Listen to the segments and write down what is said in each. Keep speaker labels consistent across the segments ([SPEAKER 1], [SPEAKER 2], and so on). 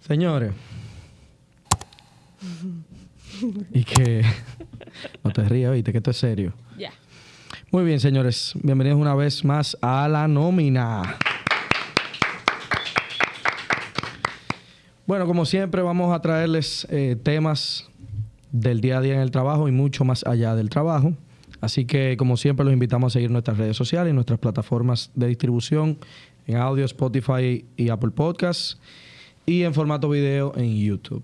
[SPEAKER 1] Señores. y que... No te rías, viste, que esto es serio.
[SPEAKER 2] Ya.
[SPEAKER 1] Muy bien, señores. Bienvenidos una vez más a la nómina. Bueno, como siempre, vamos a traerles eh, temas del día a día en el trabajo y mucho más allá del trabajo. Así que, como siempre, los invitamos a seguir nuestras redes sociales y nuestras plataformas de distribución en audio, Spotify y Apple Podcasts y en formato video en YouTube.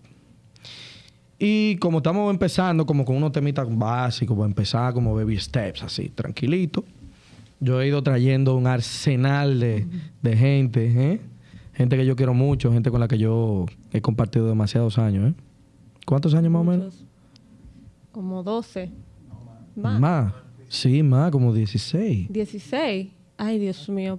[SPEAKER 1] Y como estamos empezando, como con unos temitas básicos, para empezar como baby steps, así, tranquilito. Yo he ido trayendo un arsenal de, de gente, ¿eh? Gente que yo quiero mucho, gente con la que yo he compartido demasiados años, ¿eh? ¿Cuántos años más o menos?
[SPEAKER 2] Como 12.
[SPEAKER 1] Más. Sí, más, como 16.
[SPEAKER 2] 16. Ay, Dios mío.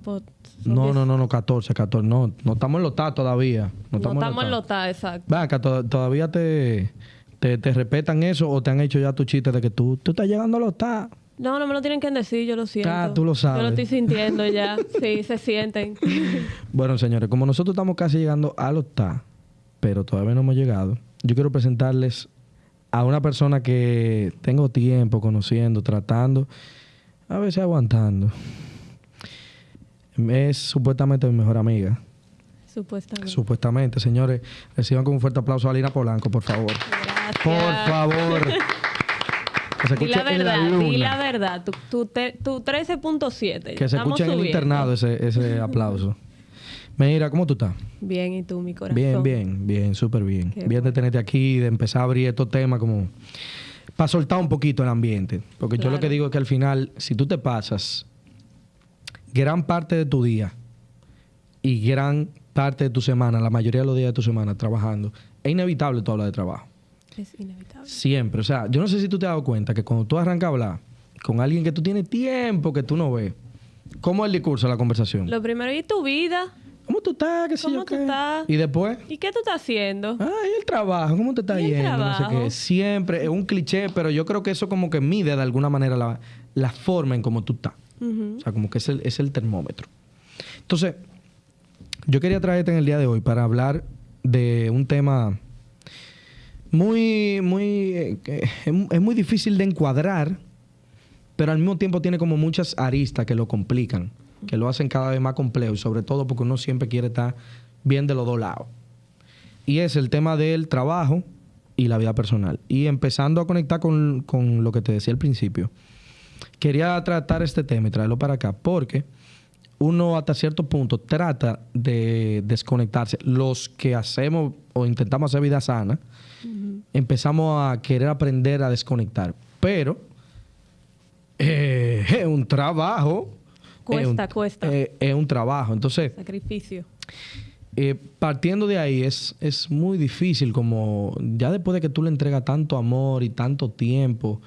[SPEAKER 1] No,
[SPEAKER 2] 10.
[SPEAKER 1] no, no, no, 14, 14. No, no estamos en los TA todavía. No
[SPEAKER 2] No
[SPEAKER 1] estamos,
[SPEAKER 2] estamos en TA, exacto.
[SPEAKER 1] Ven acá, to- todavía te, te, te respetan eso o te han hecho ya tu chiste de que tú, tú estás llegando a los TA.
[SPEAKER 2] No, no me lo tienen que decir, yo lo siento.
[SPEAKER 1] Ah, tú lo sabes.
[SPEAKER 2] Yo lo estoy sintiendo ya. Sí, se sienten.
[SPEAKER 1] Bueno, señores, como nosotros estamos casi llegando a los TA, pero todavía no hemos llegado, yo quiero presentarles a una persona que tengo tiempo conociendo, tratando, a veces aguantando. Es supuestamente mi mejor amiga.
[SPEAKER 2] Supuestamente.
[SPEAKER 1] Supuestamente, señores, reciban con un fuerte aplauso a Lina Polanco, por favor.
[SPEAKER 2] Gracias.
[SPEAKER 1] Por favor. Que se
[SPEAKER 2] Di
[SPEAKER 1] escuche
[SPEAKER 2] la
[SPEAKER 1] en la
[SPEAKER 2] verdad, di
[SPEAKER 1] luna.
[SPEAKER 2] la verdad. Tu, tu, tu 13.7.
[SPEAKER 1] Que se escuche en el internado ese, ese aplauso. Mira, ¿cómo tú estás?
[SPEAKER 2] Bien, ¿y tú, mi corazón?
[SPEAKER 1] Bien, bien, bien, súper bien.
[SPEAKER 2] Qué
[SPEAKER 1] bien de tenerte aquí, de empezar a abrir estos temas como para soltar un poquito el ambiente. Porque yo lo que digo es que al final, si tú te pasas gran parte de tu día y gran parte de tu semana, la mayoría de los días de tu semana trabajando, es inevitable tú hablar de trabajo.
[SPEAKER 2] Es inevitable.
[SPEAKER 1] Siempre. O sea, yo no sé si tú te has dado cuenta que cuando tú arrancas a hablar con alguien que tú tienes tiempo que tú no ves, ¿cómo es el discurso de la conversación?
[SPEAKER 2] Lo primero, ¿y tu vida?
[SPEAKER 1] ¿Cómo tú estás? ¿Qué
[SPEAKER 2] ¿Cómo
[SPEAKER 1] yo
[SPEAKER 2] tú
[SPEAKER 1] qué?
[SPEAKER 2] estás?
[SPEAKER 1] Y después,
[SPEAKER 2] ¿Y qué tú estás haciendo?
[SPEAKER 1] ay, el trabajo, ¿cómo te está
[SPEAKER 2] ¿Y
[SPEAKER 1] yendo? No sé qué. Siempre es un cliché, pero yo creo que eso como que mide de alguna manera la, la forma en cómo tú estás. O sea, como que es el, es el termómetro. Entonces, yo quería traerte en el día de hoy para hablar de un tema muy, muy, eh, es muy difícil de encuadrar, pero al mismo tiempo tiene como muchas aristas que lo complican, que lo hacen cada vez más complejo y sobre todo porque uno siempre quiere estar bien de los dos lados. Y es el tema del trabajo y la vida personal. Y empezando a conectar con, con lo que te decía al principio, quería tratar este tema y traerlo para acá porque uno hasta cierto punto trata de desconectarse. Los que hacemos o intentamos hacer vida sana, empezamos a querer aprender a desconectar. Pero eh, es un trabajo.
[SPEAKER 2] Cuesta,
[SPEAKER 1] es un,
[SPEAKER 2] cuesta.
[SPEAKER 1] eh, es un trabajo. Entonces,
[SPEAKER 2] Sacrificio.
[SPEAKER 1] eh, partiendo de ahí es, es muy difícil como ya después de que tú le entregas tanto amor y tanto tiempo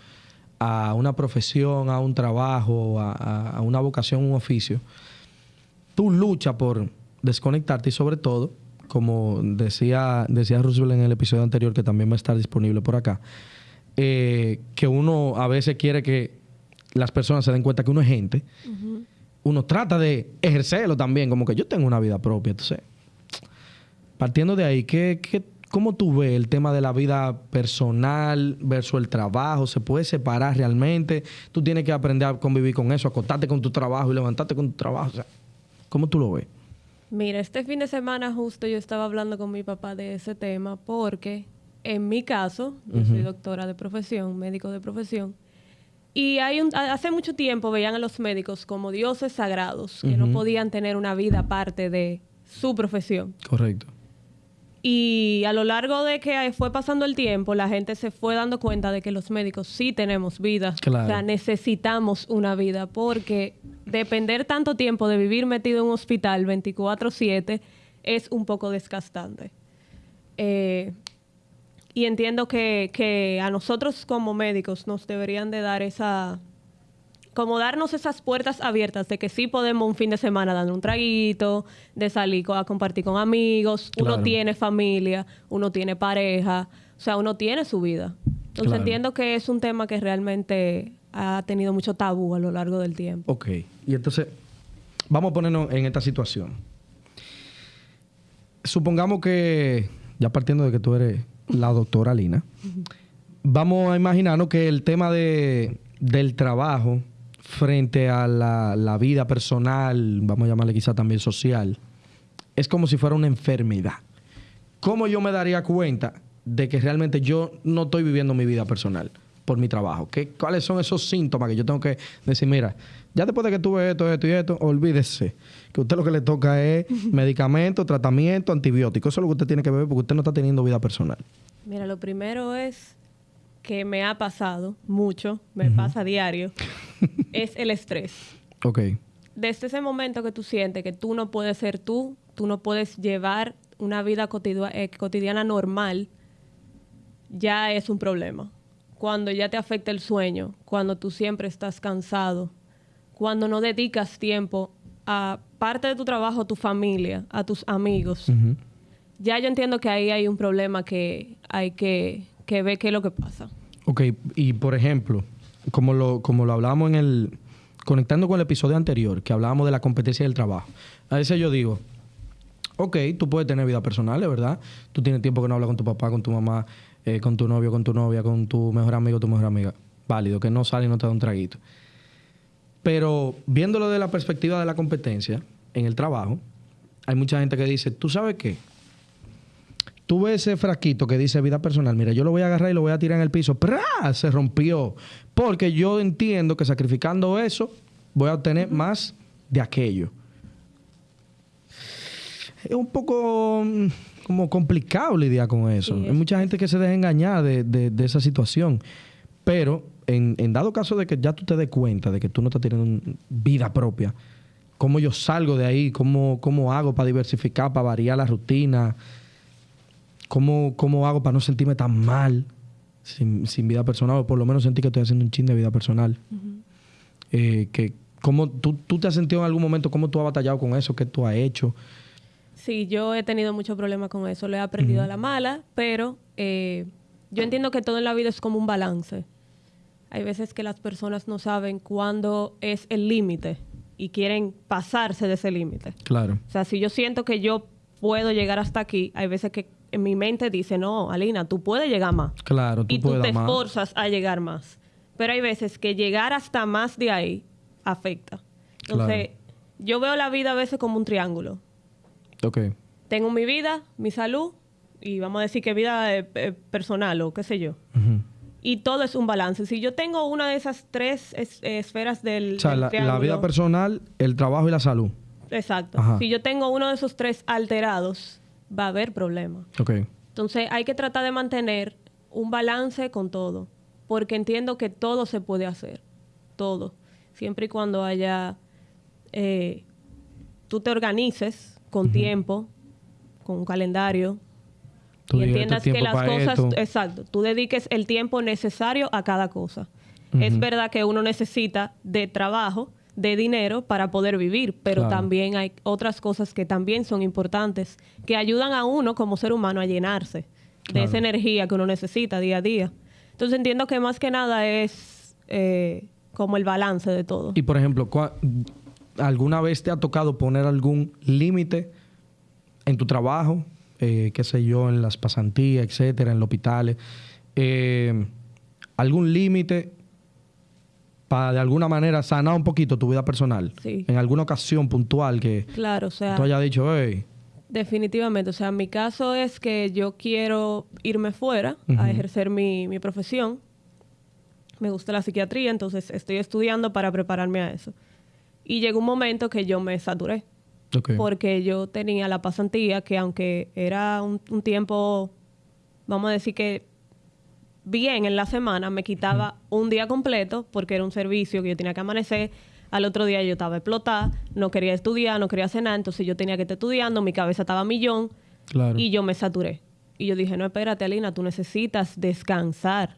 [SPEAKER 1] a una profesión, a un trabajo, a, una vocación, un oficio, tú luchas por desconectarte y sobre todo, como decía, decía Roosevelt en el episodio anterior, que también va a estar disponible por acá, eh, que uno a veces quiere que las personas se den cuenta que uno es gente, uno trata de ejercerlo también, como que yo tengo una vida propia. Entonces, partiendo de ahí, ¿qué, qué, ¿cómo tú ves el tema de la vida personal versus el trabajo? ¿Se puede separar realmente? Tú tienes que aprender a convivir con eso, acostarte con tu trabajo y levantarte con tu trabajo. O sea, ¿Cómo tú lo ves?
[SPEAKER 2] Mira, este fin de semana justo yo estaba hablando con mi papá de ese tema porque en mi caso, yo soy doctora de profesión, médico de profesión, y hay un, ha- hace mucho tiempo veían a los médicos como dioses sagrados, que no podían tener una vida aparte de su profesión.
[SPEAKER 1] Correcto.
[SPEAKER 2] Y a lo largo de que fue pasando el tiempo, la gente se fue dando cuenta de que los médicos sí tenemos vida.
[SPEAKER 1] Claro.
[SPEAKER 2] O sea, necesitamos una vida porque depender tanto tiempo de vivir metido en un hospital 24/7 es un poco desgastante. Eh, y entiendo que, que a nosotros como médicos nos deberían de dar esa, como darnos esas puertas abiertas de que sí podemos un fin de semana dar un traguito, de salir a compartir con amigos,
[SPEAKER 1] Claro.
[SPEAKER 2] uno tiene familia, uno tiene pareja, o sea, uno tiene su vida. Entonces
[SPEAKER 1] Claro.
[SPEAKER 2] entiendo que es un tema que realmente ha tenido mucho tabú a lo largo del tiempo.
[SPEAKER 1] Ok. Y entonces, vamos a ponernos en esta situación. supongamos que, ya partiendo de que tú eres la doctora Lina, vamos a imaginarnos que el tema de, del trabajo frente a la, la vida personal, vamos a llamarle quizá también social, es como si fuera una enfermedad. ¿Cómo yo me daría cuenta de que realmente yo no estoy viviendo mi vida personal por mi trabajo? ¿Qué, ¿Cuáles son esos síntomas que yo tengo que decir, mira, ya después de que tuve esto, esto y esto, olvídese que usted lo que le toca es medicamento, tratamiento, antibiótico. Eso es lo que usted tiene que ver porque usted no está teniendo vida personal.
[SPEAKER 2] Mira, lo primero es que me ha pasado mucho, me pasa a diario, es el estrés.
[SPEAKER 1] Ok.
[SPEAKER 2] Desde ese momento que tú sientes que tú no puedes ser tú, tú no puedes llevar una vida cotidia- eh, cotidiana normal, ya es un problema. Cuando ya te afecta el sueño, cuando tú siempre estás cansado, cuando no dedicas tiempo a parte de tu trabajo, a tu familia, a tus amigos, ya yo entiendo que ahí hay un problema que hay que, que ver qué es lo que pasa.
[SPEAKER 1] Ok, y por ejemplo, como lo, como lo hablábamos en el. Conectando con el episodio anterior, que hablábamos de la competencia del trabajo. A veces yo digo, ok, tú puedes tener vida personal, verdad. Tú tienes tiempo que no hablas con tu papá, con tu mamá, eh, con tu novio, con tu novia, con tu mejor amigo, tu mejor amiga. Válido, que no sale y no te da un traguito. Pero viéndolo de la perspectiva de la competencia en el trabajo, hay mucha gente que dice, ¿tú sabes qué? Tú ves ese frasquito que dice vida personal. Mira, yo lo voy a agarrar y lo voy a tirar en el piso. ¡Prá! Se rompió. Porque yo entiendo que sacrificando eso voy a obtener más de aquello. Es un poco mm, como complicado lidiar con eso.
[SPEAKER 2] Sí,
[SPEAKER 1] Hay mucha gente que se deja engañar de, de- de esa situación. Pero en, en dado caso de que ya tú te des cuenta de que tú no estás teniendo vida propia, ¿cómo yo salgo de ahí? ¿Cómo, cómo hago para diversificar, para variar la rutina? ¿Cómo, cómo hago para no sentirme tan mal sin, sin vida personal? O por lo menos sentir que estoy haciendo un chin de vida personal. Eh, que, ¿cómo, tú, ¿Tú te has sentido en algún momento cómo tú has batallado con eso? ¿Qué tú has hecho?
[SPEAKER 2] Sí, yo he tenido muchos problemas con eso, lo he aprendido a la mala, pero eh, yo entiendo que todo en la vida es como un balance. Hay veces que las personas no saben cuándo es el límite y quieren pasarse de ese límite.
[SPEAKER 1] Claro.
[SPEAKER 2] O sea, si yo siento que yo puedo llegar hasta aquí, hay veces que en mi mente dice, no, Alina, tú puedes llegar más.
[SPEAKER 1] Claro, tú
[SPEAKER 2] y tú te
[SPEAKER 1] más.
[SPEAKER 2] esforzas a llegar más. Pero hay veces que llegar hasta más de ahí afecta. Entonces, yo veo la vida a veces como un triángulo.
[SPEAKER 1] Ok.
[SPEAKER 2] Tengo mi vida, mi salud y vamos a decir que vida eh, eh, personal o qué sé yo. Y todo es un balance. Si yo tengo una de esas tres es- eh, esferas del,
[SPEAKER 1] O sea,
[SPEAKER 2] del
[SPEAKER 1] la, vida personal, el trabajo y la salud.
[SPEAKER 2] Exacto.
[SPEAKER 1] Ajá.
[SPEAKER 2] Si yo tengo uno de esos tres alterados, va a haber problemas. Entonces hay que tratar de mantener un balance con todo, porque entiendo que todo se puede hacer, todo, siempre y cuando haya, eh, tú te organices con tiempo, con un calendario,
[SPEAKER 1] Tú
[SPEAKER 2] y entiendas
[SPEAKER 1] "Este
[SPEAKER 2] que las cosas,
[SPEAKER 1] esto".
[SPEAKER 2] exacto, tú dediques el tiempo necesario a cada cosa. Es verdad que uno necesita de trabajo, de dinero para poder vivir, pero
[SPEAKER 1] Claro.
[SPEAKER 2] también hay otras cosas que también son importantes, que ayudan a uno como ser humano a llenarse de esa energía que uno necesita día a día. Entonces entiendo que más que nada es eh, como el balance de todo.
[SPEAKER 1] Y por ejemplo, ¿cuá- ¿alguna vez te ha tocado poner algún límite en tu trabajo? Eh, qué sé yo, en las pasantías, etcétera, en los hospitales. Eh, ¿Algún límite para de alguna manera sanar un poquito tu vida personal?
[SPEAKER 2] Sí.
[SPEAKER 1] En alguna ocasión puntual que
[SPEAKER 2] Claro, o sea,
[SPEAKER 1] tú hayas dicho, hey,
[SPEAKER 2] Definitivamente, o sea, mi caso es que yo quiero irme fuera a ejercer mi, mi profesión. Me gusta la psiquiatría, entonces estoy estudiando para prepararme a eso. Y llegó un momento que yo me saturé,
[SPEAKER 1] ok,
[SPEAKER 2] porque yo tenía la pasantía que aunque era un, un tiempo, vamos a decir que bien en la semana, me quitaba un día completo porque era un servicio que yo tenía que amanecer. Al otro día yo estaba explotada, no quería estudiar, no quería cenar, entonces yo tenía que estar estudiando, mi cabeza estaba a millón
[SPEAKER 1] claro.
[SPEAKER 2] y yo me saturé. Y yo dije, no, espérate, Alina, tú necesitas descansar.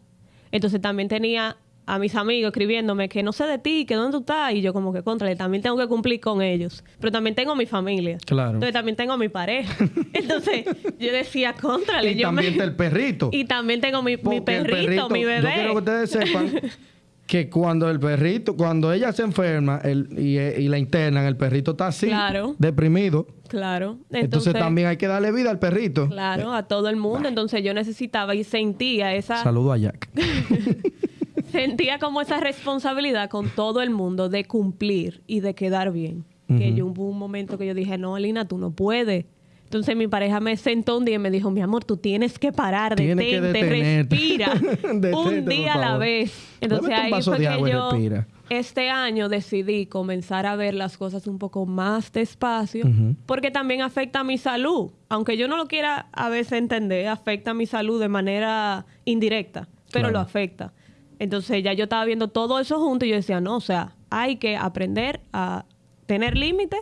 [SPEAKER 2] Entonces también tenía a mis amigos escribiéndome que no sé de ti, que dónde tú estás. Y yo como que, contra, también tengo que cumplir con ellos. Pero también tengo mi familia.
[SPEAKER 1] Claro.
[SPEAKER 2] Entonces también tengo mi pareja. Entonces yo decía, contra,
[SPEAKER 1] y también está el perrito.
[SPEAKER 2] Y también tengo mi, mi perrito, mi
[SPEAKER 1] Yo
[SPEAKER 2] bebé.
[SPEAKER 1] quiero que ustedes sepan que cuando el perrito, cuando ella se enferma el, y, y la internan, el perrito está así,
[SPEAKER 2] Claro.
[SPEAKER 1] deprimido.
[SPEAKER 2] Claro.
[SPEAKER 1] Entonces, también hay que darle vida al perrito.
[SPEAKER 2] Claro, a todo el mundo. Entonces yo necesitaba y sentía esa...
[SPEAKER 1] Saludo a Jack.
[SPEAKER 2] sentía como esa responsabilidad con todo el mundo de cumplir y de quedar bien. Que yo hubo un momento que yo dije, no, Alina, tú no puedes. Entonces mi pareja me sentó un día y me dijo, mi amor, tú tienes que parar,
[SPEAKER 1] Tienes que
[SPEAKER 2] detente,
[SPEAKER 1] detenerte.
[SPEAKER 2] respira.
[SPEAKER 1] Detente,
[SPEAKER 2] un día a la vez. Entonces ahí fue que yo
[SPEAKER 1] respira.
[SPEAKER 2] este año decidí comenzar a ver las cosas un poco más despacio, porque también afecta a mi salud. Aunque yo no lo quiera a veces entender, afecta a mi salud de manera indirecta, pero
[SPEAKER 1] Claro.
[SPEAKER 2] lo afecta. Entonces ya yo estaba viendo todo eso junto y yo decía, no, o sea, hay que aprender a tener límites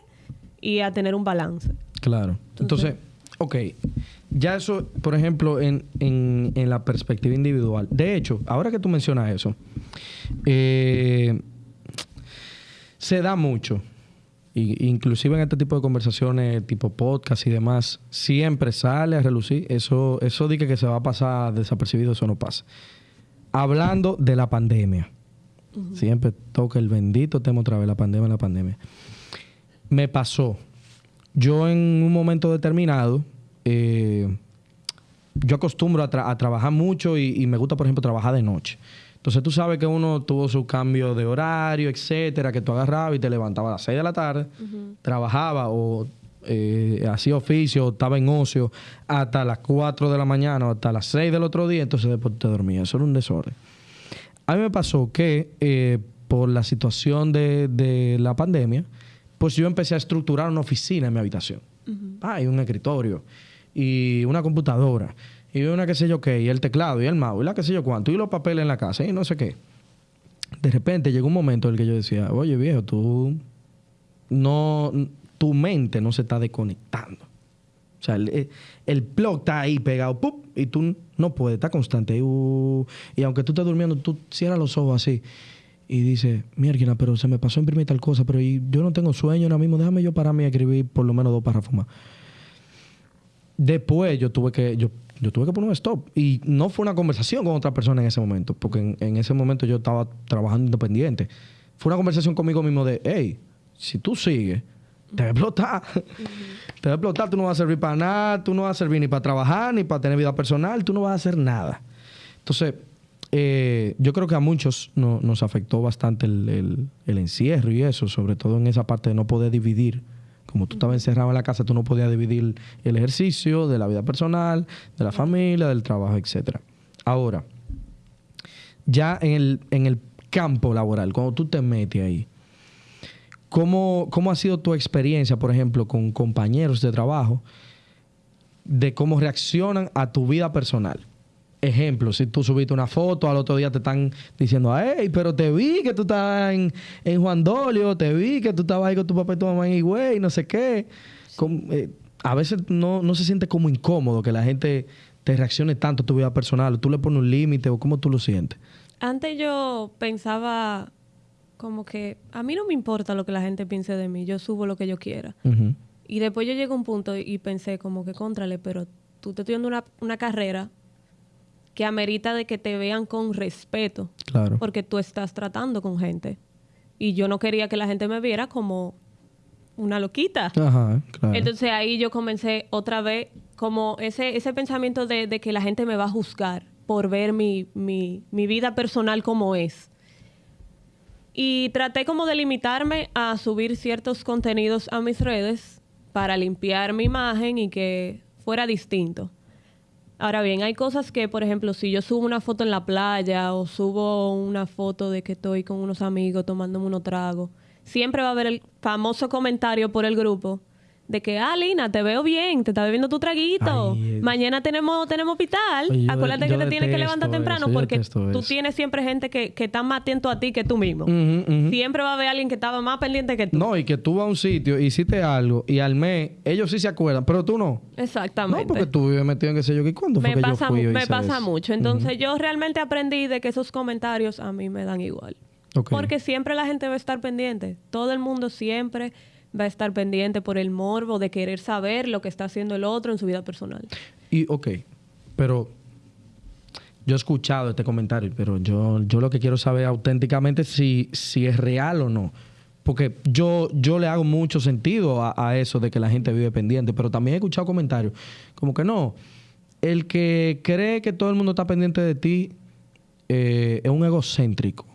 [SPEAKER 2] y a tener un balance.
[SPEAKER 1] Claro. Entonces, ok. Ya eso, por ejemplo, en, en- en la perspectiva individual. De hecho, ahora que tú mencionas eso, eh, se da mucho. Y, inclusive en este tipo de conversaciones, tipo podcast y demás, siempre sale a relucir. Eso, eso que, que se va a pasar desapercibido, eso no pasa. Hablando de la pandemia. Siempre toca el bendito tema otra vez, la pandemia, la pandemia. Me pasó. Yo en un momento determinado, eh, yo acostumbro a, tra- a trabajar mucho y, y me gusta, por ejemplo, trabajar de noche. Entonces tú sabes que uno tuvo su cambio de horario, etcétera, que tú agarrabas y te levantabas a las 6 de la tarde, trabajaba o eh, hacía oficio, estaba en ocio hasta las 4 de la mañana o hasta las 6 del otro día, entonces después te dormías. Eso era un desorden. A mí me pasó que eh, por la situación de, de la pandemia, pues yo empecé a estructurar una oficina en mi habitación. Ah, y un escritorio, y una computadora, y una qué sé yo qué, y el teclado, y el mouse, y la qué sé yo cuánto, y los papeles en la casa, y no sé qué. De repente llegó un momento en el que yo decía, oye viejo, tú no, tu mente no se está desconectando. O sea, el, el plug está ahí pegado, ¡pup! y tú no puedes, está constante. uh, y aunque tú estés durmiendo, tú cierras los ojos así y dices, mierda, pero se me pasó imprimir tal cosa, pero y yo no tengo sueño ahora mismo, déjame yo pararme a escribir por lo menos dos párrafos más. Después yo tuve que, yo, yo tuve que poner un stop. Y no fue una conversación con otra persona en ese momento, porque en, en ese momento yo estaba trabajando independiente. Fue una conversación conmigo mismo de, hey, si tú sigues, te va a explotar. te va a explotar, tú no vas a servir para nada, tú no vas a servir ni para trabajar, ni para tener vida personal, tú no vas a hacer nada. Entonces, eh, yo creo que a muchos no- nos afectó bastante el, el- el encierro y eso, sobre todo en esa parte de no poder dividir. Como tú estabas encerrado en la casa, tú no podías dividir el ejercicio de la vida personal, de la familia, del trabajo, etcétera. Ahora, ya en el, en el campo laboral, cuando tú te metes ahí, ¿cómo, ¿cómo ha sido tu experiencia, por ejemplo, con compañeros de trabajo, de cómo reaccionan a tu vida personal? Ejemplo, si tú subiste una foto, al otro día te están diciendo, hey, pero te vi que tú estabas en, en Juan Dolio, te vi que tú estabas ahí con tu papá y tu mamá en Higüey, no sé qué. Eh, a veces no, no se siente como incómodo que la gente te reaccione tanto a tu vida personal, o tú le pones un límite, o cómo tú lo sientes.
[SPEAKER 2] Antes yo pensaba como que a mí no me importa lo que la gente piense de mí, yo subo lo que yo quiera. Y después yo llegué a un punto y pensé como que contrale, pero tú te estoy dando una, una carrera que amerita de que te vean con respeto,
[SPEAKER 1] Claro.
[SPEAKER 2] porque tú estás tratando con gente. Y yo no quería que la gente me viera como una loquita.
[SPEAKER 1] Ajá, claro.
[SPEAKER 2] Entonces ahí yo comencé otra vez como ese, ese pensamiento de, de que la gente me va a juzgar por ver mi, mi, mi vida personal como es. Y traté como de limitarme a subir ciertos contenidos a mis redes para limpiar mi imagen y que fuera distinto. Ahora bien, hay cosas que, por ejemplo, si yo subo una foto en la playa o subo una foto de que estoy con unos amigos tomándome unos tragos, siempre va a haber el famoso comentario por el grupo de que, ah, Lina, te veo bien, te está bebiendo tu traguito.
[SPEAKER 1] Ay, eh.
[SPEAKER 2] Mañana tenemos, tenemos hospital.
[SPEAKER 1] Oye,
[SPEAKER 2] Acuérdate
[SPEAKER 1] yo
[SPEAKER 2] que te tienes que levantar temprano
[SPEAKER 1] eso,
[SPEAKER 2] porque tú tienes siempre gente que, que está más atento a ti que tú mismo. Siempre va a haber alguien que estaba más pendiente que tú.
[SPEAKER 1] No, y que tú vas a un sitio, hiciste algo y al mes ellos sí se acuerdan, pero tú no.
[SPEAKER 2] Exactamente.
[SPEAKER 1] No, porque tú vives metido en qué sé yo. ¿Y cuándo fue
[SPEAKER 2] me
[SPEAKER 1] que
[SPEAKER 2] pasa,
[SPEAKER 1] yo fui y
[SPEAKER 2] me pasa
[SPEAKER 1] eso?
[SPEAKER 2] mucho. Entonces yo realmente aprendí de que esos comentarios a mí me dan igual. Porque siempre la gente va a estar pendiente. Todo el mundo siempre va a estar pendiente por el morbo de querer saber lo que está haciendo el otro en su vida personal.
[SPEAKER 1] Y, ok, pero yo he escuchado este comentario, pero yo, yo lo que quiero saber auténticamente si, si es real o no. Porque yo, yo le hago mucho sentido a, eso de que la gente vive pendiente, pero también he escuchado comentarios como que no, el que cree que todo el mundo está pendiente de ti eh, es un egocéntrico.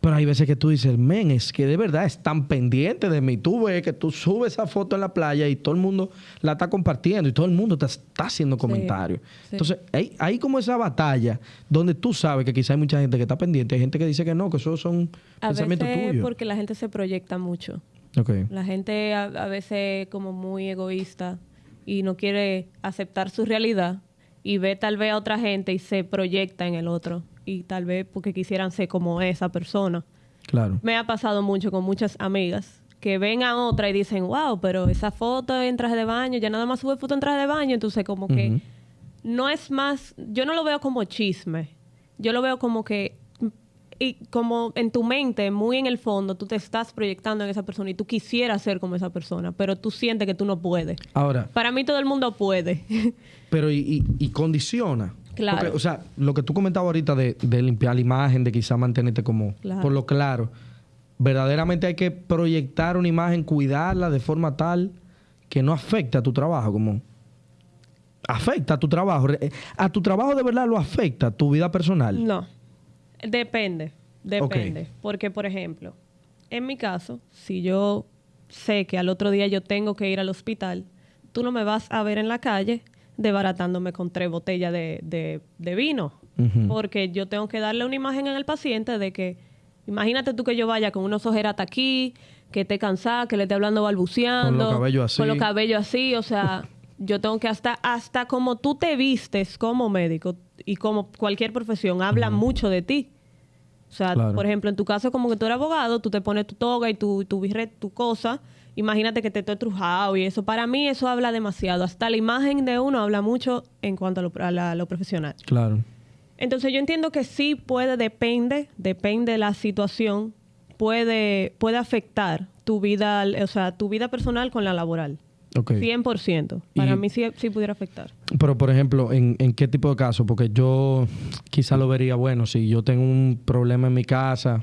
[SPEAKER 1] Pero hay veces que tú dices, men, es que de verdad están pendientes de mí. Tú ves que tú subes esa foto en la playa y todo el mundo la está compartiendo y todo el mundo te está haciendo comentarios.
[SPEAKER 2] sí.
[SPEAKER 1] Entonces, hay, hay como esa batalla donde tú sabes que quizá hay mucha gente que está pendiente, hay gente que dice que no, que eso son
[SPEAKER 2] A
[SPEAKER 1] pensamientos
[SPEAKER 2] veces
[SPEAKER 1] tuyos.
[SPEAKER 2] porque la gente se proyecta mucho. La gente a, a veces como muy egoísta y no quiere aceptar su realidad y ve tal vez a otra gente y se proyecta en el otro y tal vez porque quisieran ser como esa persona.
[SPEAKER 1] Claro.
[SPEAKER 2] Me ha pasado mucho con muchas amigas que ven a otra y dicen, wow, pero esa foto en traje de baño, ya nada más sube foto en traje de baño, entonces como que no es más, yo no lo veo como chisme, yo lo veo como que, y como en tu mente, muy en el fondo, tú te estás proyectando en esa persona y tú quisieras ser como esa persona, pero tú sientes que tú no puedes.
[SPEAKER 1] Ahora,
[SPEAKER 2] Para mí todo el mundo puede.
[SPEAKER 1] pero y, y- y condiciona.
[SPEAKER 2] Claro.
[SPEAKER 1] Porque, o sea, lo que tú comentabas ahorita de, de limpiar la imagen, de quizá mantenerte como
[SPEAKER 2] Claro.
[SPEAKER 1] por lo claro, verdaderamente hay que proyectar una imagen, cuidarla de forma tal que no afecte a tu trabajo, como afecta a tu trabajo. Re- A tu trabajo de verdad lo afecta, tu vida personal.
[SPEAKER 2] No, depende, depende. Porque, por ejemplo, en mi caso, si yo sé que al otro día yo tengo que ir al hospital, tú no me vas a ver en la calle desbaratándome con tres botellas de, de- de vino. Porque yo tengo que darle una imagen al paciente de que, imagínate tú que yo vaya con unos ojeras hasta aquí, que esté cansada, que le esté hablando balbuceando.
[SPEAKER 1] Con los cabellos así.
[SPEAKER 2] Con los cabellos así, o sea, yo tengo que hasta, hasta como tú te vistes como médico y como cualquier profesión, habla mucho de ti. O sea,
[SPEAKER 1] Claro.
[SPEAKER 2] por ejemplo, en tu caso, como que tú eres abogado, tú te pones tu toga y tu, tu birret, tu cosa. Imagínate que te estoy trujado y eso. Para mí eso habla demasiado. Hasta la imagen de uno habla mucho en cuanto a lo, a la- lo profesional.
[SPEAKER 1] Claro.
[SPEAKER 2] Entonces yo entiendo que sí puede, depende, depende de la situación, puede, puede afectar tu vida, o sea, tu vida personal con la laboral.
[SPEAKER 1] Ok.
[SPEAKER 2] 100%. Para
[SPEAKER 1] Y-
[SPEAKER 2] mí sí, sí pudiera afectar.
[SPEAKER 1] Pero, por ejemplo, ¿en, en qué tipo de caso? Porque yo quizá lo vería, bueno, si yo tengo un problema en mi casa.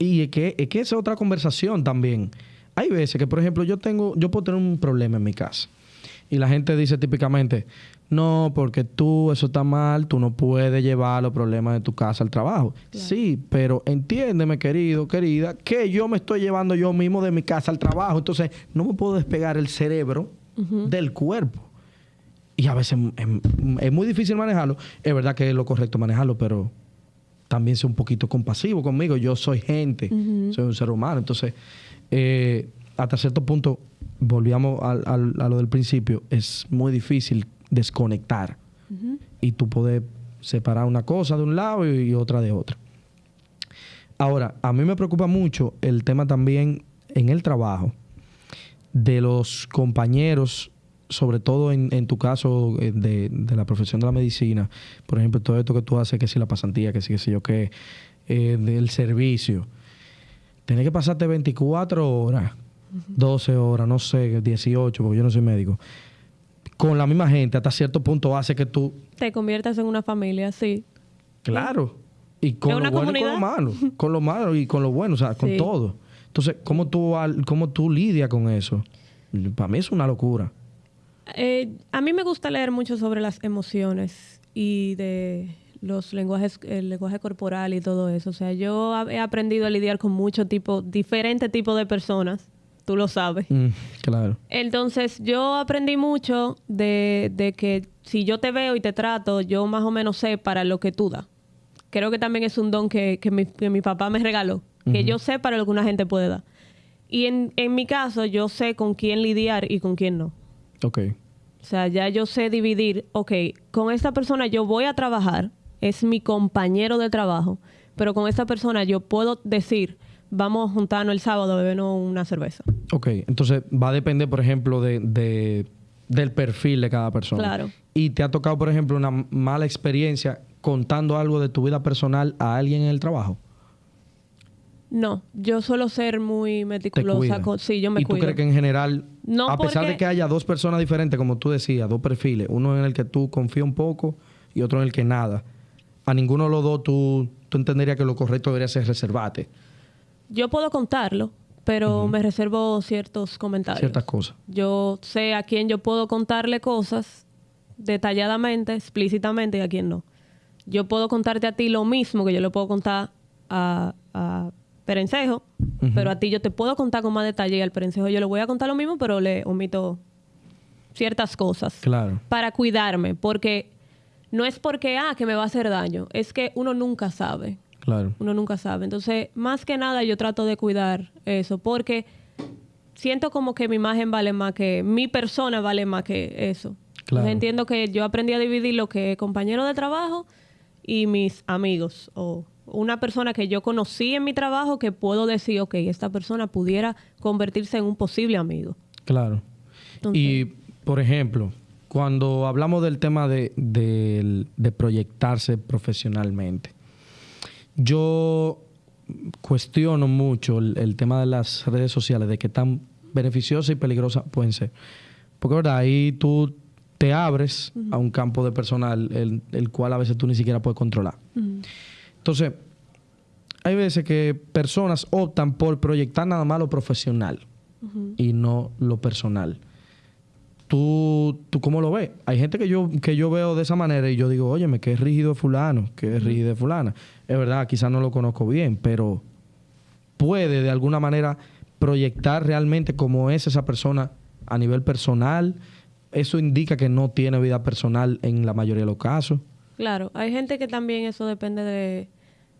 [SPEAKER 1] Y es que, es que esa es otra conversación también. Hay veces que, por ejemplo, yo tengo, yo puedo tener un problema en mi casa. Y la gente dice típicamente, no, porque tú, eso está mal, tú no puedes llevar los problemas de tu casa al trabajo. Sí, pero entiéndeme, querido, querida, que yo me estoy llevando yo mismo de mi casa al trabajo. Entonces, no me puedo despegar el cerebro del cuerpo. Y a veces es, es muy difícil manejarlo. Es verdad que es lo correcto manejarlo, pero también soy un poquito compasivo conmigo. Yo soy gente, soy un ser humano. Entonces, eh, hasta cierto punto, volvíamos al- al- a lo del principio, es muy difícil desconectar. Y tú poder separar una cosa de un lado y, y otra de otra. Ahora, a mí me preocupa mucho el tema también en el trabajo de los compañeros, sobre todo en, en tu caso eh, de, de la profesión de la medicina, por ejemplo, todo esto que tú haces, que si la pasantía, que si, que si yo qué, eh, del servicio, tener que pasarte 24 horas, 12 horas, no sé, 18, porque yo no soy médico, con la misma gente, hasta cierto punto hace que tú,
[SPEAKER 2] Te conviertas en una familia, sí.
[SPEAKER 1] claro, y con lo bueno y con lo malo, con lo malo y con lo bueno, o sea, con
[SPEAKER 2] Sí.
[SPEAKER 1] todo. Entonces, ¿cómo tú, cómo tú lidias con eso? Para mí es una locura.
[SPEAKER 2] Eh, a mí me gusta leer mucho sobre las emociones y de los lenguajes, el lenguaje corporal y todo eso. O sea, yo he aprendido a lidiar con muchos tipos, diferentes tipos de personas. Tú lo sabes.
[SPEAKER 1] Mm, claro.
[SPEAKER 2] Entonces, yo aprendí mucho de, de que si yo te veo y te trato, yo más o menos sé para lo que tú das. Creo que también es un don que, que mi, que mi papá me regaló, que yo sé para lo que una gente puede dar. Y en, en mi caso, yo sé con quién lidiar y con quién no.
[SPEAKER 1] Ok.
[SPEAKER 2] O sea, ya yo sé dividir, ok, con esta persona yo voy a trabajar, es mi compañero de trabajo, pero con esta persona yo puedo decir, vamos a juntarnos el sábado a bebernos una cerveza.
[SPEAKER 1] Ok, entonces va a depender, por ejemplo, de, de- del perfil de cada persona.
[SPEAKER 2] Claro.
[SPEAKER 1] ¿Y te ha tocado, por ejemplo, una mala experiencia contando algo de tu vida personal a alguien en el trabajo?
[SPEAKER 2] No, yo suelo ser muy meticulosa. con- sí, yo me
[SPEAKER 1] ¿Y tú crees que en general,
[SPEAKER 2] No,
[SPEAKER 1] a pesar de que haya dos personas diferentes, como tú decías, dos perfiles, uno en el que tú confías un poco, y otro en el que nada, a ninguno de los dos tú, tú entenderías que lo correcto debería ser reservarte
[SPEAKER 2] Yo puedo contarlo, pero me reservo ciertos comentarios.
[SPEAKER 1] ciertas cosas.
[SPEAKER 2] Yo sé a quién yo puedo contarle cosas detalladamente, explícitamente y a quién no. Yo puedo contarte a ti lo mismo que yo le puedo contar a, a Perencejo, pero a ti yo te puedo contar con más detalle y al Perencejo yo le voy a contar lo mismo, pero le omito ciertas cosas
[SPEAKER 1] Claro.
[SPEAKER 2] para cuidarme, porque no es porque, ah, que me va a hacer daño, es que uno nunca sabe.
[SPEAKER 1] Claro.
[SPEAKER 2] Uno nunca sabe. Entonces, más que nada, yo trato de cuidar eso, porque siento como que mi imagen vale más que, mi persona vale más que eso.
[SPEAKER 1] Claro.
[SPEAKER 2] Entonces, entiendo que yo aprendí a dividir lo que es compañero de trabajo y mis amigos, o una persona que yo conocí en mi trabajo que puedo decir, ok, esta persona pudiera convertirse en un posible amigo.
[SPEAKER 1] Claro.
[SPEAKER 2] Entonces-
[SPEAKER 1] Y, por ejemplo, cuando hablamos del tema de, de proyectarse profesionalmente, yo cuestiono mucho el, el tema de las redes sociales, de qué tan beneficiosas y peligrosas pueden ser. Porque, ¿verdad? Ahí tú te abres a un campo de personal el, el cual a veces tú ni siquiera puedes controlar. Entonces, hay veces que personas optan por proyectar nada más lo profesional y no lo personal. ¿Tú, ¿Tú cómo lo ves? Hay gente que yo, que yo veo de esa manera y yo digo, óyeme, es rígido fulano, que es rígido fulana. Es verdad, quizás no lo conozco bien, pero puede de alguna manera proyectar realmente cómo es esa persona a nivel personal. Eso indica que no tiene vida personal en la mayoría de los casos.
[SPEAKER 2] Claro, hay gente que también eso depende de,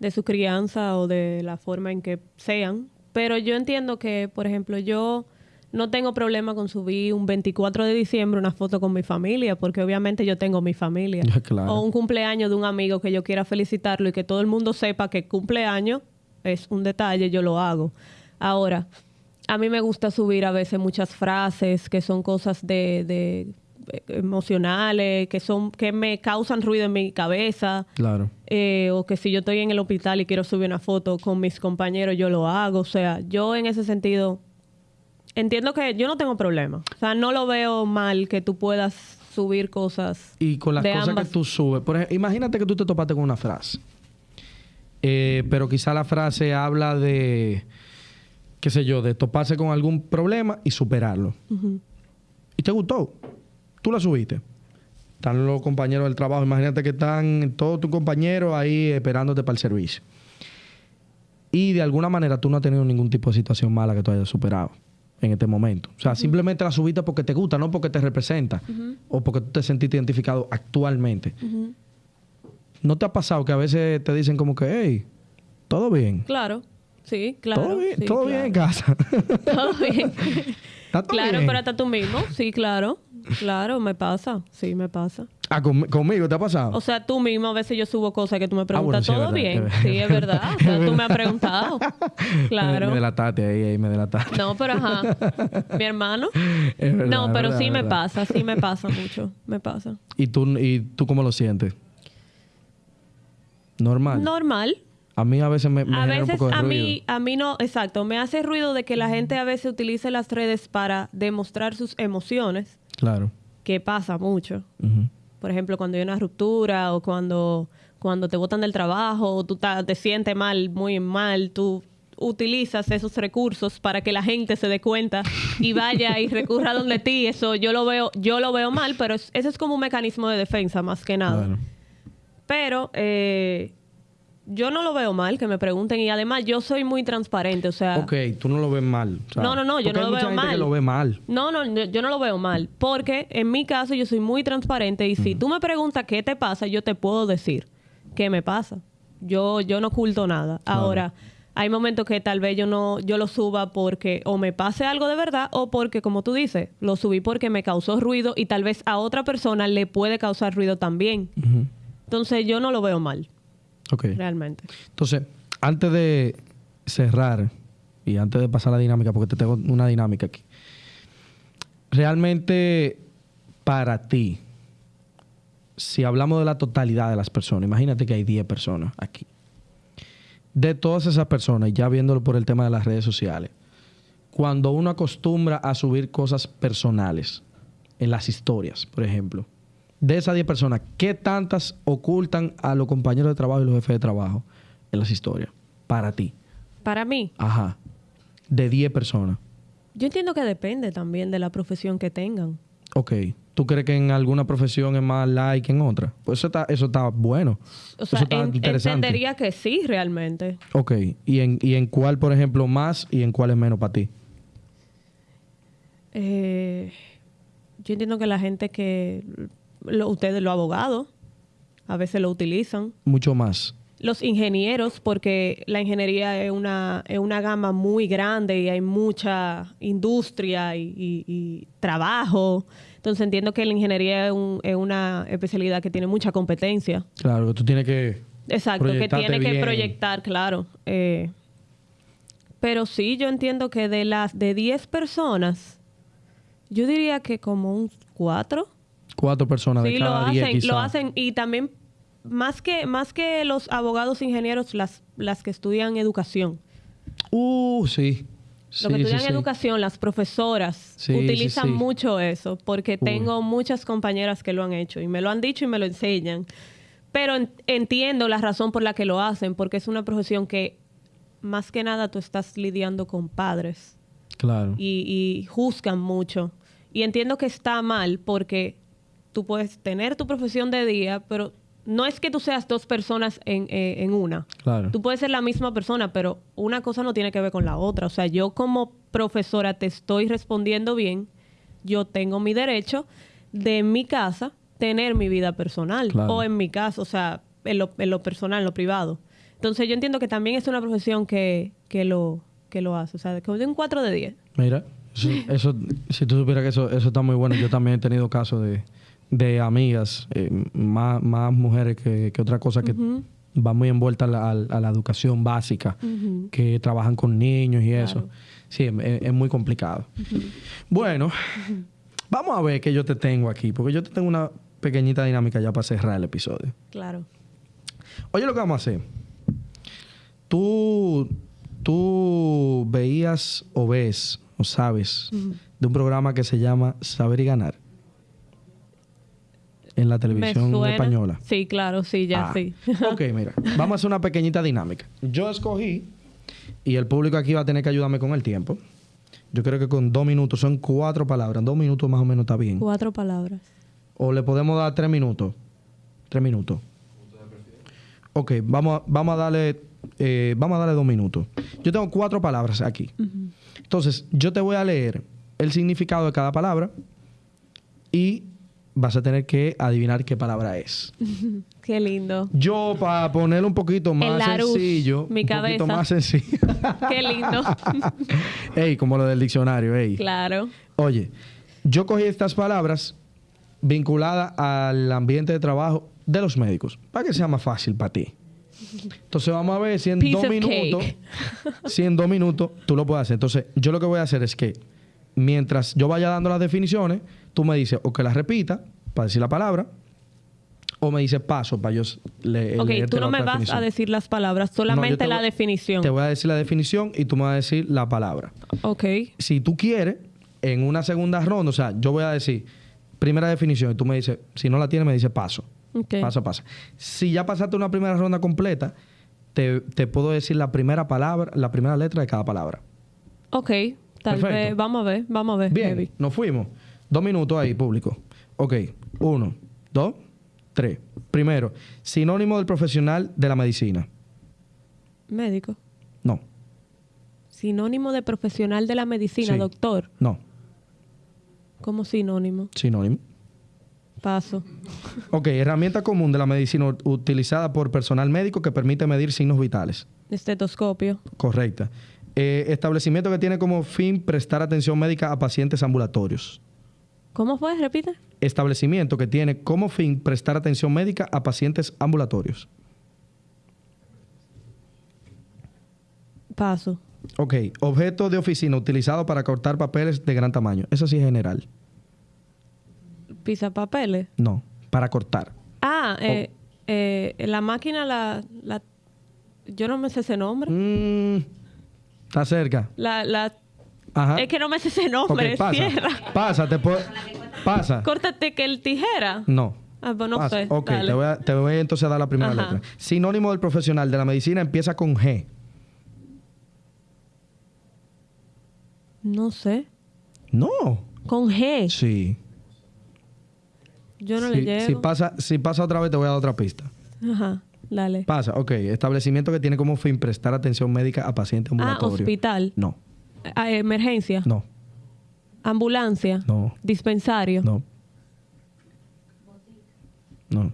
[SPEAKER 2] de su crianza o de la forma en que sean, pero yo entiendo que, por ejemplo, yo no tengo problema con subir un 24 de diciembre una foto con mi familia, porque obviamente yo tengo mi familia.
[SPEAKER 1] Claro.
[SPEAKER 2] O un cumpleaños de un amigo que yo quiera felicitarlo y que todo el mundo sepa que cumpleaños es un detalle, yo lo hago. Ahora, a mí me gusta subir a veces muchas frases que son cosas de, de eh, emocionales, que son que me causan ruido en mi cabeza.
[SPEAKER 1] Claro.
[SPEAKER 2] Eh, o que si yo estoy en el hospital y quiero subir una foto con mis compañeros, yo lo hago. O sea, yo en ese sentido entiendo que yo no tengo problema. O sea, no lo veo mal que tú puedas subir cosas.
[SPEAKER 1] Y con las
[SPEAKER 2] de
[SPEAKER 1] cosas
[SPEAKER 2] ambas.
[SPEAKER 1] que tú subes. Por ejemplo, imagínate que tú te topaste con una frase. Eh, pero quizá la frase habla de, qué sé yo, de toparse con algún problema y superarlo. Y te gustó. Tú la subiste. Están los compañeros del trabajo. Imagínate que están todos tus compañeros ahí esperándote para el servicio. Y de alguna manera tú no has tenido ningún tipo de situación mala que tú hayas superado en este momento. O sea, simplemente la subiste porque te gusta, no porque te representa o porque tú te sentiste identificado actualmente. ¿No te ha pasado que a veces te dicen como que, hey, todo bien?
[SPEAKER 2] Claro, sí, claro.
[SPEAKER 1] todo bien,
[SPEAKER 2] sí,
[SPEAKER 1] todo
[SPEAKER 2] claro.
[SPEAKER 1] bien en casa.
[SPEAKER 2] Todo bien.
[SPEAKER 1] Está todo
[SPEAKER 2] claro,
[SPEAKER 1] bien.
[SPEAKER 2] pero hasta tú mismo. Sí, claro. Claro, me pasa. Sí, me pasa.
[SPEAKER 1] Ah, con- conmigo te ha pasado.
[SPEAKER 2] O sea, tú mismo a veces yo subo cosas que tú me
[SPEAKER 1] Ah, bueno,
[SPEAKER 2] preguntas,
[SPEAKER 1] sí, es
[SPEAKER 2] ¿todo bien?
[SPEAKER 1] es
[SPEAKER 2] Sí, es verdad. O sea, tú me has preguntado.
[SPEAKER 1] Me,
[SPEAKER 2] Claro.
[SPEAKER 1] me delataste ahí, ahí me delataste.
[SPEAKER 2] No, pero ajá. Mi hermano.
[SPEAKER 1] Es verdad,
[SPEAKER 2] No, pero
[SPEAKER 1] verdad,
[SPEAKER 2] sí me pasa, sí me pasa mucho. Me pasa.
[SPEAKER 1] ¿Y tú, ¿Y tú cómo lo sientes? Normal.
[SPEAKER 2] Normal.
[SPEAKER 1] A mí a veces me, me
[SPEAKER 2] A
[SPEAKER 1] un
[SPEAKER 2] veces
[SPEAKER 1] poco de
[SPEAKER 2] a
[SPEAKER 1] ruido.
[SPEAKER 2] mí, a mí no, exacto, me hace ruido de que la gente a veces utilice las redes para demostrar sus emociones,
[SPEAKER 1] Claro.
[SPEAKER 2] que pasa mucho.
[SPEAKER 1] Ujú.
[SPEAKER 2] Por ejemplo, cuando hay una ruptura o cuando, cuando te botan del trabajo o tú te sientes mal, muy mal, tú utilizas esos recursos para que la gente se dé cuenta y vaya y recurra donde ti. Eso yo lo veo, yo lo veo mal, pero es- ese es como un mecanismo de defensa más que nada.
[SPEAKER 1] Claro.
[SPEAKER 2] Pero eh, yo no lo veo mal que me pregunten y además yo soy muy transparente, o sea,
[SPEAKER 1] Ok, tú no lo ves mal. o sea,
[SPEAKER 2] No, no, no, yo no
[SPEAKER 1] hay
[SPEAKER 2] lo
[SPEAKER 1] mucha
[SPEAKER 2] veo
[SPEAKER 1] gente
[SPEAKER 2] mal.
[SPEAKER 1] que lo ve mal.
[SPEAKER 2] no, no, yo, no lo veo mal, porque en mi caso yo soy muy transparente y si tú me preguntas qué te pasa, yo te puedo decir qué me pasa. Yo yo no oculto nada. Ahora, hay momentos que tal vez yo no yo lo suba porque o me pase algo de verdad o porque como tú dices, lo subí porque me causó ruido y tal vez a otra persona le puede causar ruido también. Entonces, yo no lo veo mal,
[SPEAKER 1] Ok.
[SPEAKER 2] realmente.
[SPEAKER 1] Entonces, antes de cerrar y antes de pasar a la dinámica, porque te tengo una dinámica aquí. Realmente, para ti, si hablamos de la totalidad de las personas, imagínate que hay 10 personas aquí. De todas esas personas, y ya viéndolo por el tema de las redes sociales, cuando uno acostumbra a subir cosas personales en las historias, por ejemplo, de esas 10 personas, ¿qué tantas ocultan a los compañeros de trabajo y los jefes de trabajo en las historias? Para ti.
[SPEAKER 2] Para mí,
[SPEAKER 1] Ajá. De 10 personas.
[SPEAKER 2] yo entiendo que depende también de la profesión que tengan.
[SPEAKER 1] Ok. ¿Tú crees que en alguna profesión es más like que en otra? Pues eso está, eso está bueno.
[SPEAKER 2] O sea,
[SPEAKER 1] eso está
[SPEAKER 2] en-
[SPEAKER 1] interesante.
[SPEAKER 2] entendería que sí, realmente.
[SPEAKER 1] Ok. ¿Y en, ¿Y en cuál, por ejemplo, más y en cuál es menos para ti?
[SPEAKER 2] Eh, yo entiendo que la gente que... lo- ustedes, los abogados, a veces lo utilizan.
[SPEAKER 1] Mucho más.
[SPEAKER 2] Los ingenieros, porque la ingeniería es una, es una gama muy grande y hay mucha industria y, y- y trabajo. Entonces entiendo que la ingeniería es, un- es una especialidad que tiene mucha competencia.
[SPEAKER 1] Claro, que tú tienes que...
[SPEAKER 2] Exacto, que tiene que proyectar, claro. Eh, pero sí, yo entiendo que de las de 10 personas, yo diría que como un 4.
[SPEAKER 1] Cuatro personas de
[SPEAKER 2] Sí, lo
[SPEAKER 1] cada diez,
[SPEAKER 2] hacen, lo hacen y también más que más que los abogados ingenieros, las las que estudian educación.
[SPEAKER 1] Uh, sí.
[SPEAKER 2] Los que estudian
[SPEAKER 1] sí,
[SPEAKER 2] educación, las profesoras utilizan mucho eso, porque tengo muchas compañeras que lo han hecho y me lo han dicho y me lo enseñan. Pero en- entiendo la razón por la que lo hacen, porque es una profesión que más que nada tú estás lidiando con padres
[SPEAKER 1] Claro.
[SPEAKER 2] y, y juzgan mucho. Y entiendo que está mal porque tú puedes tener tu profesión de día, pero no es que tú seas dos personas en, eh, en una.
[SPEAKER 1] Claro.
[SPEAKER 2] Tú puedes ser la misma persona, pero una cosa no tiene que ver con la otra. O sea, yo como profesora te estoy respondiendo bien, yo tengo mi derecho de en mi casa tener mi vida personal.
[SPEAKER 1] Claro.
[SPEAKER 2] O en mi casa, o sea, en lo, en lo personal, en lo privado. Entonces yo entiendo que también es una profesión que, que, lo, que lo hace. O sea, que de un 4 de 10.
[SPEAKER 1] Mira, eso, eso- si tú supieras que eso, eso está muy bueno. Yo también he tenido casos de, de amigas, eh, más, más mujeres que, que otra cosa que van muy envueltas a la, a la educación básica, que trabajan con niños y eso. Sí, es, es muy complicado. Bueno, vamos a ver qué yo te tengo aquí, porque yo te tengo una pequeñita dinámica ya para cerrar el episodio.
[SPEAKER 2] Claro.
[SPEAKER 1] Oye, lo que vamos a hacer. Tú, tú veías o ves o sabes de un programa que se llama Saber y Ganar en la televisión española.
[SPEAKER 2] Sí, claro, sí, ya
[SPEAKER 1] Ah,
[SPEAKER 2] sí.
[SPEAKER 1] ok, mira. Vamos a hacer una pequeñita dinámica. Yo escogí, y el público aquí va a tener que ayudarme con el tiempo. Yo creo que con dos minutos, son cuatro palabras. Dos minutos más o menos está bien.
[SPEAKER 2] Cuatro palabras.
[SPEAKER 1] O le podemos dar tres minutos. Tres minutos. Ok, vamos a, vamos a darle. eh, vamos a darle dos minutos. Yo tengo cuatro palabras aquí. Entonces, yo te voy a leer el significado de cada palabra y vas a tener que adivinar qué palabra es.
[SPEAKER 2] Qué lindo.
[SPEAKER 1] Yo, para ponerlo un poquito más sencillo,
[SPEAKER 2] mi
[SPEAKER 1] un
[SPEAKER 2] cabeza.
[SPEAKER 1] poquito más sencillo.
[SPEAKER 2] Qué lindo.
[SPEAKER 1] ey, como lo del diccionario, ey.
[SPEAKER 2] claro.
[SPEAKER 1] Oye, yo cogí estas palabras vinculadas al ambiente de trabajo de los médicos, para que sea más fácil para ti. Entonces vamos a ver si en
[SPEAKER 2] Piece
[SPEAKER 1] dos minutos, si en dos minutos tú lo puedes hacer. Entonces yo lo que voy a hacer es que mientras yo vaya dando las definiciones, tú me dices o que las repita para decir la palabra, o me dices paso para yo le,
[SPEAKER 2] Ok,
[SPEAKER 1] leerte
[SPEAKER 2] tú no
[SPEAKER 1] la
[SPEAKER 2] me vas a decir las palabras, solamente
[SPEAKER 1] te
[SPEAKER 2] la
[SPEAKER 1] voy-
[SPEAKER 2] definición.
[SPEAKER 1] Te voy a decir la definición y tú me vas a decir la palabra
[SPEAKER 2] Ok.
[SPEAKER 1] si tú quieres, en una segunda ronda, o sea, yo voy a decir primera definición y tú me dices, si no la tienes, me dices paso.
[SPEAKER 2] Ok.
[SPEAKER 1] Paso, paso. Si ya pasaste una primera ronda completa, te, te puedo decir la primera palabra, la primera letra de cada palabra.
[SPEAKER 2] Ok. Tal
[SPEAKER 1] Perfecto.
[SPEAKER 2] vez. Vamos a ver, vamos a ver.
[SPEAKER 1] Bien, nos fuimos. Dos minutos ahí, público. Ok, uno, dos, tres. Primero, sinónimo del profesional de la medicina.
[SPEAKER 2] Médico.
[SPEAKER 1] No,
[SPEAKER 2] Sinónimo de profesional de la medicina,
[SPEAKER 1] Sí.
[SPEAKER 2] doctor.
[SPEAKER 1] no,
[SPEAKER 2] ¿Cómo sinónimo?
[SPEAKER 1] sinónimo.
[SPEAKER 2] Paso.
[SPEAKER 1] Ok, herramienta común de la medicina utilizada por personal médico que permite medir signos vitales.
[SPEAKER 2] Estetoscopio.
[SPEAKER 1] Correcta. Eh, establecimiento que tiene como fin prestar atención médica a pacientes ambulatorios.
[SPEAKER 2] ¿Cómo fue? Repite.
[SPEAKER 1] Establecimiento que tiene como fin prestar atención médica a pacientes ambulatorios.
[SPEAKER 2] Paso.
[SPEAKER 1] Ok. Objeto de oficina utilizado para cortar papeles de gran tamaño. Eso sí es general.
[SPEAKER 2] Pisapapeles.
[SPEAKER 1] No, para cortar.
[SPEAKER 2] Ah, eh, eh, la máquina, la, la... Yo no me sé ese nombre.
[SPEAKER 1] Mm, está cerca.
[SPEAKER 2] La, la...
[SPEAKER 1] Ajá.
[SPEAKER 2] Es que no me sé ese
[SPEAKER 1] Ok,
[SPEAKER 2] nombre.
[SPEAKER 1] pasa.
[SPEAKER 2] Cierra.
[SPEAKER 1] Pasa, te puedo- Pasa.
[SPEAKER 2] Córtate que el tijera.
[SPEAKER 1] No.
[SPEAKER 2] Ah, pues no
[SPEAKER 1] Pasa.
[SPEAKER 2] sé.
[SPEAKER 1] Ok,
[SPEAKER 2] dale.
[SPEAKER 1] te voy, a, te voy entonces a dar la primera
[SPEAKER 2] Ajá.
[SPEAKER 1] letra. Sinónimo del profesional de la medicina empieza con G.
[SPEAKER 2] No sé.
[SPEAKER 1] No.
[SPEAKER 2] Con G.
[SPEAKER 1] Sí.
[SPEAKER 2] Yo no
[SPEAKER 1] si,
[SPEAKER 2] le llego.
[SPEAKER 1] si pasa, si pasa otra vez, te voy a dar otra pista.
[SPEAKER 2] Ajá, dale.
[SPEAKER 1] Pasa, ok. Establecimiento que tiene como fin prestar atención médica a pacientes
[SPEAKER 2] Ah,
[SPEAKER 1] ambulatorios.
[SPEAKER 2] hospital.
[SPEAKER 1] No,
[SPEAKER 2] emergencia.
[SPEAKER 1] no,
[SPEAKER 2] Ambulancia.
[SPEAKER 1] no,
[SPEAKER 2] Dispensario.
[SPEAKER 1] no. No.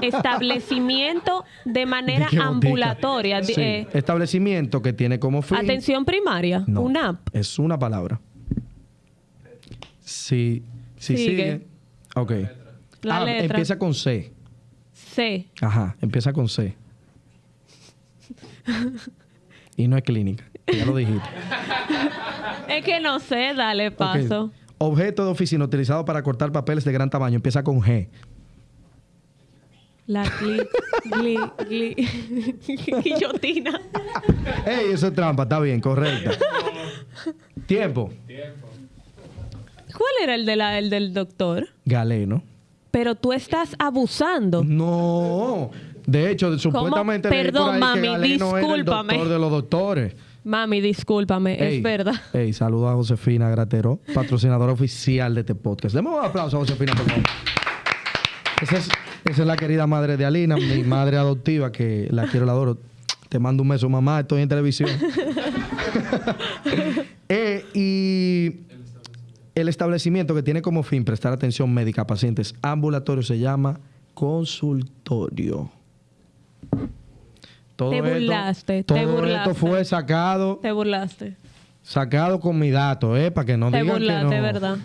[SPEAKER 2] Establecimiento de manera ambulatoria.
[SPEAKER 1] Sí.
[SPEAKER 2] eh,
[SPEAKER 1] Establecimiento que tiene como fin.
[SPEAKER 2] atención primaria.
[SPEAKER 1] No,
[SPEAKER 2] UNAP.
[SPEAKER 1] Es una palabra. Si, si sigue.
[SPEAKER 2] Sigue.
[SPEAKER 1] Ok.
[SPEAKER 2] La
[SPEAKER 1] Ah,
[SPEAKER 2] letra.
[SPEAKER 1] Empieza con C.
[SPEAKER 2] C.
[SPEAKER 1] Ajá, empieza con C. y no es clínica. Ya lo dijiste.
[SPEAKER 2] Es que no sé, dale paso.
[SPEAKER 1] Objeto de oficina utilizado para cortar papeles de gran tamaño. Empieza con G.
[SPEAKER 2] La gli, gli, gli, guillotina.
[SPEAKER 1] Ey, eso es trampa. Está bien, correcta. Tiempo.
[SPEAKER 2] ¿Cuál era el, de la, el del doctor?
[SPEAKER 1] Galeno.
[SPEAKER 2] Pero tú estás abusando.
[SPEAKER 1] No. De hecho, supuestamente leí por
[SPEAKER 2] Perdón,
[SPEAKER 1] ahí
[SPEAKER 2] mami,
[SPEAKER 1] que Galeno era el
[SPEAKER 2] discúlpame.
[SPEAKER 1] doctor de los doctores.
[SPEAKER 2] Mami, discúlpame,
[SPEAKER 1] Ey,
[SPEAKER 2] es verdad.
[SPEAKER 1] Ey, saludos a Josefina Gratero, patrocinadora oficial de este podcast. Demos un aplauso a Josefina, por favor. Esa es, esa es la querida madre de Alina, mi madre adoptiva, que la quiero, la adoro. Te mando un beso, mamá, estoy en televisión. Eh, y el establecimiento que tiene como fin prestar atención médica a pacientes ambulatorios se llama consultorio. Todo
[SPEAKER 2] Te
[SPEAKER 1] esto-
[SPEAKER 2] burlaste, te
[SPEAKER 1] todo
[SPEAKER 2] burlaste.
[SPEAKER 1] esto fue sacado,
[SPEAKER 2] Te burlaste.
[SPEAKER 1] sacado con mi dato, ¿eh? Para que no
[SPEAKER 2] Te
[SPEAKER 1] digan que
[SPEAKER 2] burlaste,
[SPEAKER 1] no.
[SPEAKER 2] ¿verdad?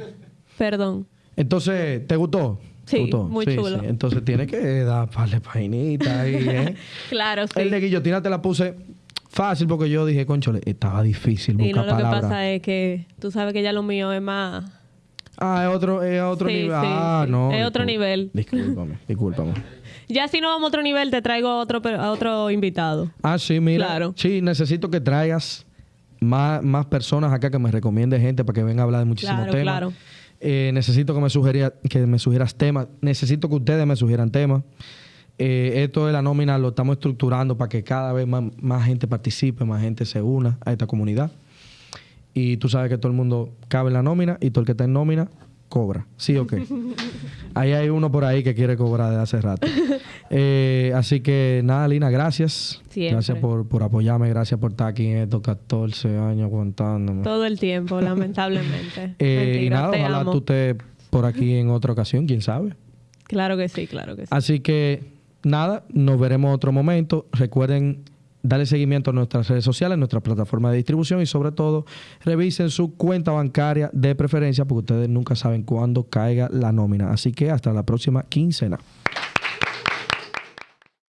[SPEAKER 2] Perdón.
[SPEAKER 1] Entonces, ¿te gustó? ¿Te
[SPEAKER 2] Sí,
[SPEAKER 1] gustó?
[SPEAKER 2] muy chulo.
[SPEAKER 1] Entonces tiene que dar par de painitas ahí, ¿eh?
[SPEAKER 2] Claro, sí.
[SPEAKER 1] El de guillotina te la puse fácil porque yo dije, conchole, estaba difícil
[SPEAKER 2] Y
[SPEAKER 1] buscar
[SPEAKER 2] no, lo que pasa es que tú sabes que ya lo mío es más...
[SPEAKER 1] Ah, es otro, es otro
[SPEAKER 2] Sí,
[SPEAKER 1] nivel.
[SPEAKER 2] sí,
[SPEAKER 1] ah,
[SPEAKER 2] sí.
[SPEAKER 1] no.
[SPEAKER 2] Es otro nivel.
[SPEAKER 1] Discúlpame, discúlpame.
[SPEAKER 2] Ya si no vamos a otro nivel, te traigo a otro, a otro invitado.
[SPEAKER 1] Ah, sí, mira.
[SPEAKER 2] Claro.
[SPEAKER 1] Sí, necesito que traigas más, más personas acá que me recomiende gente para que venga a hablar de muchísimos
[SPEAKER 2] Claro,
[SPEAKER 1] temas.
[SPEAKER 2] claro.
[SPEAKER 1] Eh, necesito que me, sugería, que me sugieras temas. Necesito que ustedes me sugieran temas. Eh, esto de la nómina lo estamos estructurando para que cada vez más, más gente participe, más gente se una a esta comunidad. Y tú sabes que todo el mundo cabe en la nómina y todo el que está en nómina cobra. ¿Sí o qué? ahí hay uno por ahí que quiere cobrar de hace rato. Eh, así que nada, Lina, gracias.
[SPEAKER 2] Siempre.
[SPEAKER 1] Gracias por, por apoyarme, gracias por estar aquí en estos 14 años aguantándome.
[SPEAKER 2] Todo el tiempo, lamentablemente.
[SPEAKER 1] Eh, y nada,
[SPEAKER 2] te
[SPEAKER 1] ojalá
[SPEAKER 2] amo.
[SPEAKER 1] tú estés por aquí en otra ocasión, quién sabe.
[SPEAKER 2] Claro que sí, claro que sí.
[SPEAKER 1] Así que nada, nos veremos en otro momento. Recuerden darle seguimiento a nuestras redes sociales, nuestra plataforma de distribución y sobre todo revisen su cuenta bancaria de preferencia porque ustedes nunca saben cuándo caiga la nómina. Así que hasta la próxima quincena.